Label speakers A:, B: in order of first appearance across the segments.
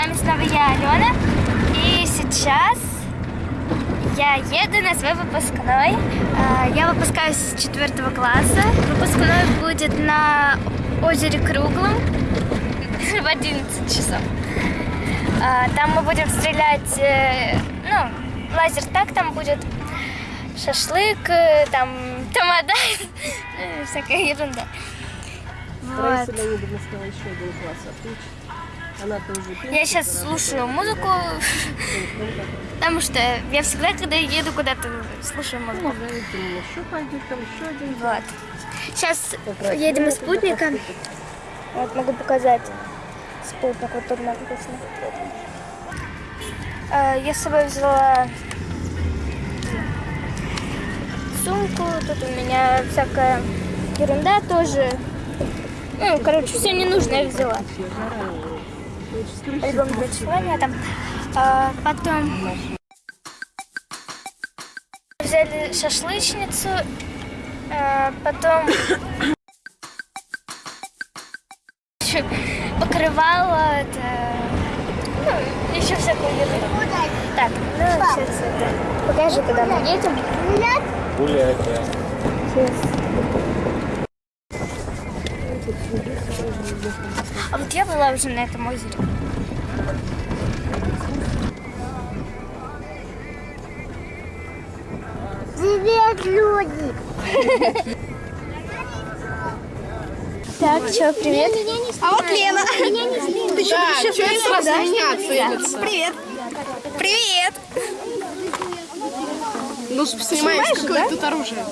A: вами снова я, Алена. И сейчас я еду на свой выпускной. А, Я выпускаюсь с четвертого класса. Выпускной будет на озере Круглом в 11 часов. А, Там мы будем стрелять, э, ну, лазер так, там будет шашлык, э, там тамада, всякая ерунда. Вот.
B: Леонидовна сказала, еще один класс отучит.
A: Я сейчас слушаю музыку, потому что я всегда, когда еду куда-то, слушаю музыку.
B: Ну.
A: Вот. Сейчас едем из спутника. Вот могу показать. Спутник вот тут написано. А, Я с собой взяла сумку. Тут у меня всякая ерунда тоже. Ну, короче, все ненужное взяла. Альбом для там. А, потом взяли шашлычницу. а, потом покрывало, это, ну, еще всякую ерунду. Так, ну, сейчас это, покажи, куда мы едем.
C: Гулять, да.
A: А вот я была уже на этом озере.
D: Привет, люди!
A: Так, что, привет.
D: А вот Лена.
B: Да, что это сразу меня целится?
D: Привет. Привет.
B: Ну, снимаешь, какое тут оружие.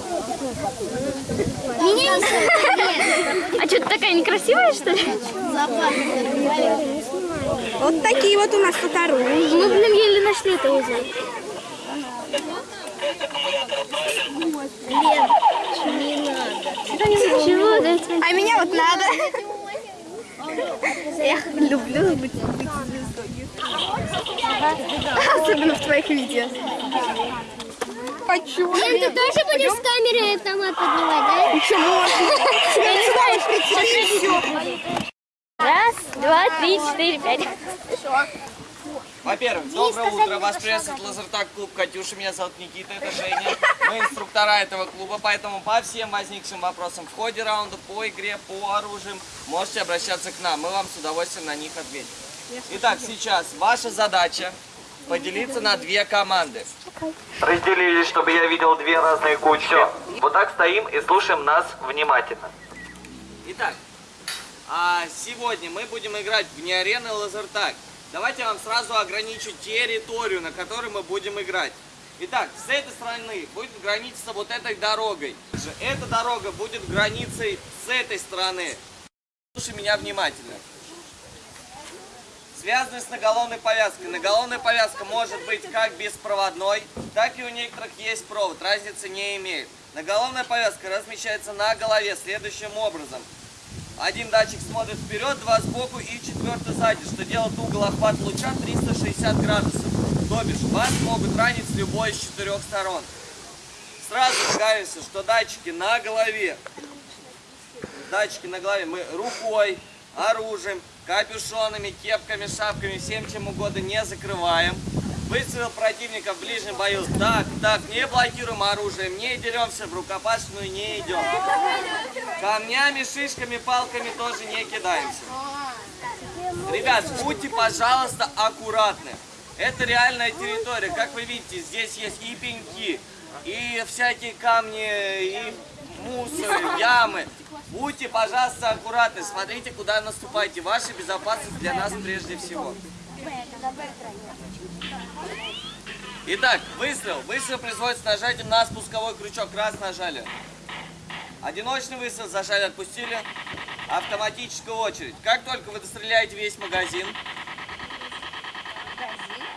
A: А что, ты такая некрасивая, что ли?
D: Вот такие вот у нас оружие.
A: Мы, блин, еле нашли это озеро. Чего? Да это-
D: А меня вот надо. Я люблю быть, быть звездой. Особенно в твоих видео. Хочу.
A: Лен, ты тоже будешь с камерой автомат поднимать, да?
D: Еще можно.
A: Раз, два, три, четыре, пять.
C: Во-первых, доброе утро. Вас приветствует Лазертак клуб Катюша. Меня зовут Никита, это Женя. Мы инструктора этого клуба, поэтому по всем возникшим вопросам в ходе раунда, по игре, по оружиям, можете обращаться к нам. Мы вам с удовольствием на них ответим. Итак, сейчас ваша задача поделиться на две команды. Разделились, чтобы я видел две разные кучи. Все. Вот так стоим и слушаем нас внимательно. Итак, а сегодня мы будем играть в не арены лазертаг. Давайте я вам сразу ограничу территорию, на которой мы будем играть. Итак, с этой стороны будет граница вот этой дорогой. Эта дорога будет границей с этой стороны. Слушай меня внимательно. Связаны с наголовной повязкой. Наголовная повязка может быть как беспроводной, так и у некоторых есть провод. Разницы не имеет. Наголовная повязка размещается на голове следующим образом. Один датчик смотрит вперед, два сбоку и четвертый сзади, что делает угол охвата луча 360 градусов. То бишь, вас могут ранить с любой из четырех сторон. Сразу догадаемся, что датчики на голове. Датчики на голове мы рукой, оружием, капюшонами, кепками, шапками, всем чем угодно не закрываем. Выставил противника в ближнем бою. Так, так, не блокируем оружием, не деремся в рукопашную, не идем. Камнями, шишками, палками тоже не кидаемся. Ребят, будьте, пожалуйста, аккуратны. Это реальная территория. Как вы видите, здесь есть и пеньки, и всякие камни, и мусор, ямы. Будьте, пожалуйста, аккуратны. Смотрите, куда наступаете. Ваша безопасность для нас прежде всего. Итак, выстрел. Выстрел производится нажатием на спусковой крючок. Раз нажали. Одиночный выстрел, зажали, отпустили. Автоматическая очередь. Как только вы достреляете весь магазин,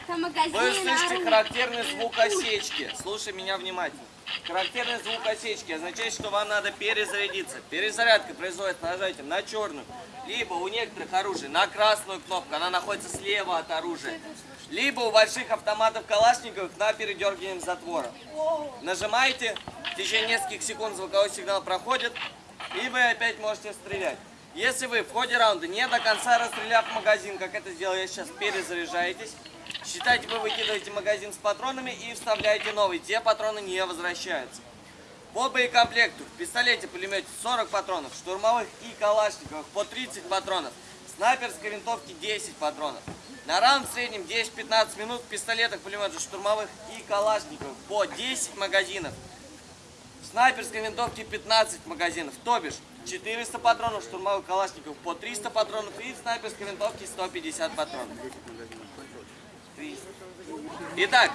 C: вы услышите характерный звук осечки. Слушай меня внимательно. Характерный звук осечки означает, что вам надо перезарядиться. Перезарядка производится нажатием на черную, либо у некоторых оружий на красную кнопку, она находится слева от оружия, либо у больших автоматов Калашниковых на передергиванием затвора. Нажимаете, в течение нескольких секунд звуковой сигнал проходит, и вы опять можете стрелять. Если вы в ходе раунда не до конца расстреляв магазин, как это сделал я сейчас, перезаряжаетесь, считайте, вы выкидываете магазин с патронами и вставляете новый. Те патроны не возвращаются. По боекомплекту в пистолете-пулемете 40 патронов, штурмовых и калашниковых по 30 патронов, снайперской винтовки 10 патронов. На раунд в среднем 10-15 минут в пистолетах, пулеметах, штурмовых и калашниковых по 10 магазинов. В снайперской винтовке 15 магазинов, то бишь 400 патронов, штурмовых калашников по 300 патронов и в снайперской винтовке 150 патронов. 300. Итак,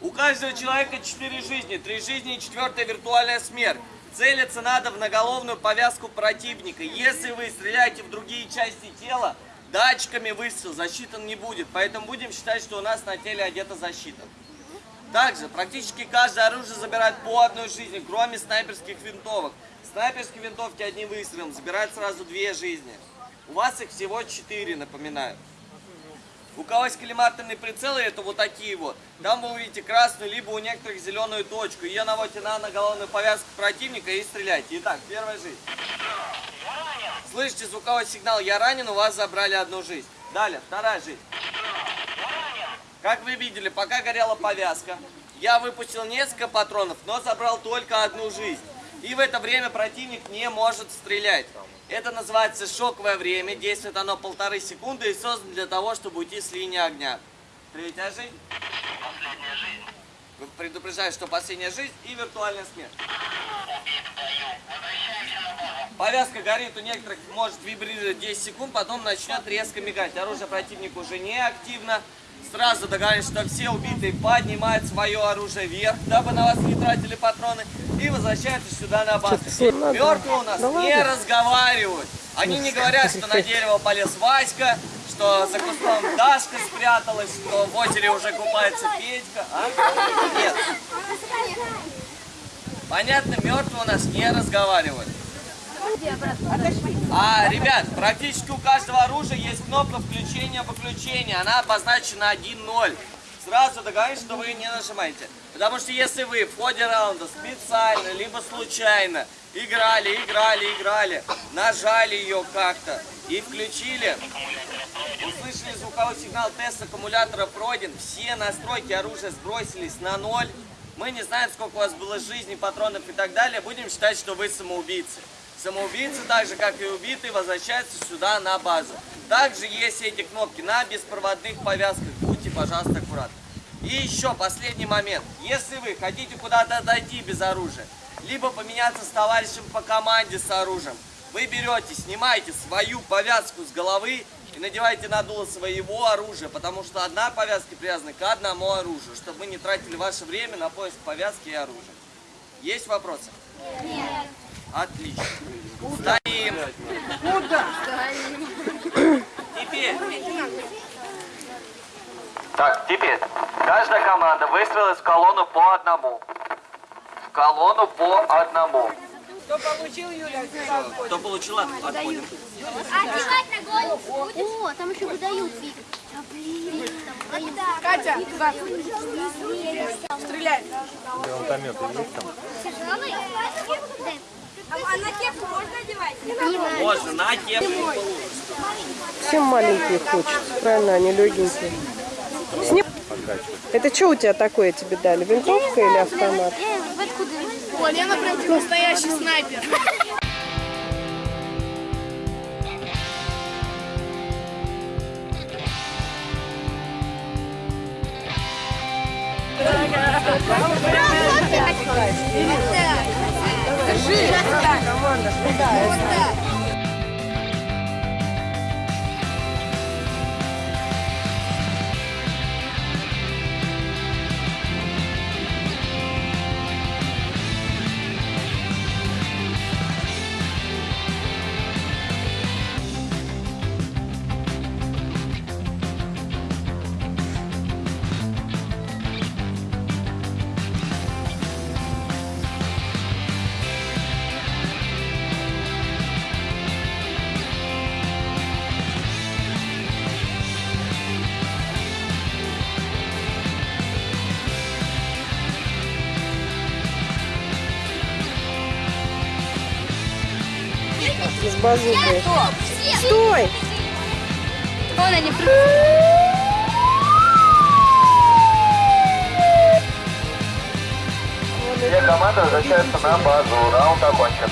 C: у каждого человека 4 жизни, 3 жизни и четвертая виртуальная смерть. Целиться надо в наголовную повязку противника. Если вы стреляете в другие части тела, датчиками выстрел засчитан не будет. Поэтому будем считать, что у нас на теле одета защита. Также практически каждое оружие забирает по одной жизни, кроме снайперских винтовок. Снайперские винтовки одним выстрелом забирают сразу две жизни. У вас их всего четыре, напоминаю. У кого есть коллиматорные прицелы, это вот такие вот. Там вы увидите красную, либо у некоторых зеленую точку. Ее наводите на наголовную повязку противника и стреляйте. Итак, первая жизнь. Слышите звуковой сигнал «Я ранен», у вас забрали одну жизнь. Далее, вторая жизнь. Как вы видели, пока горела повязка, я выпустил несколько патронов, но забрал только одну жизнь. И в это время противник не может стрелять. Это называется шоковое время, действует оно полторы секунды и создано для того, чтобы уйти с линии огня. Третья жизнь. Вы предупреждаете, что последняя жизнь и виртуальная смерть. Повязка горит у некоторых, может вибрировать 10 секунд, потом начнет резко мигать. Оружие противника уже не активно. Сразу договорились, что все убитые поднимают свое оружие вверх, дабы на вас не тратили патроны, и возвращаются сюда на базу. Мертвые у нас не разговаривают. Они не говорят, что на дерево полез Васька, что за кустом Дашка спряталась, что в озере уже купается Петька. А? Нет. Понятно, мертвые у нас не разговаривают. А, ребят, практически у каждого оружия есть кнопка включения-выключения. Она обозначена 1.0. Сразу договорились, что вы не нажимаете. Потому что если вы в ходе раунда специально, либо случайно играли, играли, играли, нажали ее как-то и включили, услышали звуковой сигнал тест аккумулятора пройден, все настройки оружия сбросились на ноль, мы не знаем, сколько у вас было жизни, патронов и так далее, будем считать, что вы самоубийцы. Самоубийцы, так же как и убитые, возвращаются сюда на базу. Также есть эти кнопки на беспроводных повязках. Будьте, пожалуйста, аккуратны. И еще последний момент. Если вы хотите куда-то дойти без оружия, либо поменяться с товарищем по команде с оружием, вы берете, снимаете свою повязку с головы и надеваете на дуло своего оружия, потому что одна повязка привязана к одному оружию, чтобы вы не тратили ваше время на поиск повязки и оружия. Есть вопросы? Нет. Отлично. Стоим.
B: Куда?
C: Теперь. Так, теперь. Каждая команда выстроилась в колонну по одному. В колонну по одному.
B: Кто получил, Юля?
C: Кто получил, отходим.
A: Одевать на голову О, там еще выдают, Вика. А, блин, там выдают.
B: Катя, туда. Стреляй.
A: А на кепку можно одевать?
C: Можно, на кепку
B: Всем маленькие хочется, правильно, они легенькие. Сни... Это что у тебя такое тебе дали? Винтовка или автомат?
D: О, Лена прям настоящий снайпер. Здравствуйте! Держи! Команда!
B: Базукой. Стой!
A: Она не
E: Все команды возвращаются на базу. Раунд окончен.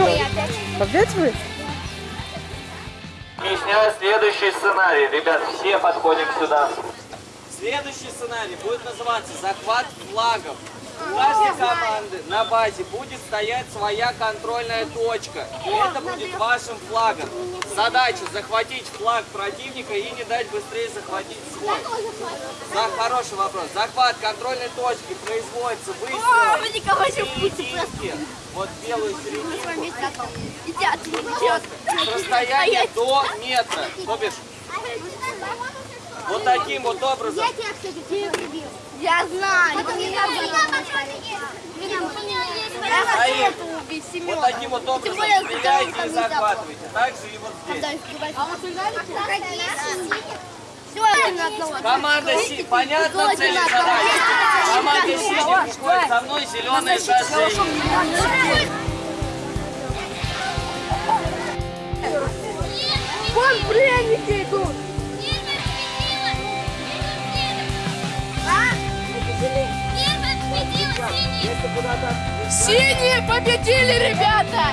B: Че? Опять вы?
E: Объясняю следующий сценарий. Ребят, все подходим сюда.
C: Следующий сценарий будет называться захват флагов. У каждой команды на базе будет стоять своя контрольная точка. И это будет вашим флагом. Задача захватить флаг противника и не дать быстрее захватить свой. За хороший вопрос. Захват контрольной точки производится выстрелом серединки. Вот белую серединку. Вот с расстояния до метра. То бишь, вот таким вот образом.
A: Я знаю.
C: Стоим. Вот таким вот образом. стреляйте и захватываете. Так же и вот здесь. Команда Си, понятно цель и задача? Команда Синих выходит со мной зеленое шоссе.
D: Вон пряники идут. Синие победили, ребята!